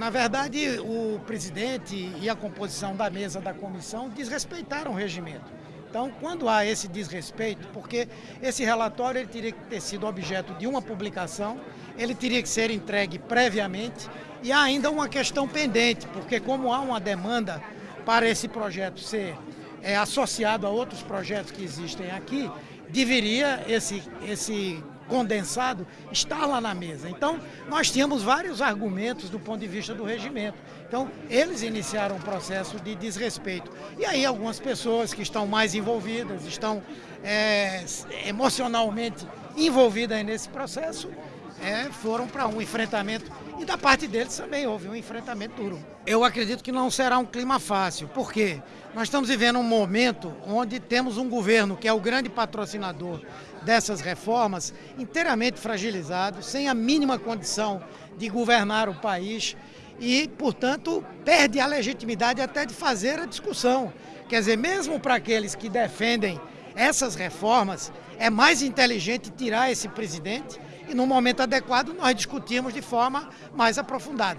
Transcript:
na verdade, o presidente e a composição da mesa da comissão desrespeitaram o regimento. Então, quando há esse desrespeito, porque esse relatório ele teria que ter sido objeto de uma publicação, ele teria que ser entregue previamente e há ainda uma questão pendente, porque como há uma demanda para esse projeto ser é, associado a outros projetos que existem aqui, deveria esse, esse condensado estar lá na mesa. Então, nós tínhamos vários argumentos do ponto de vista do regimento. Então, eles iniciaram um processo de desrespeito. E aí, algumas pessoas que estão mais envolvidas, estão é, emocionalmente envolvidas nesse processo, é, foram para um enfrentamento e da parte deles também houve um enfrentamento duro. Eu acredito que não será um clima fácil, porque nós estamos vivendo um momento onde temos um governo que é o grande patrocinador dessas reformas, inteiramente fragilizado, sem a mínima condição de governar o país e, portanto, perde a legitimidade até de fazer a discussão. Quer dizer, mesmo para aqueles que defendem essas reformas, é mais inteligente tirar esse presidente e no momento adequado nós discutimos de forma mais aprofundada.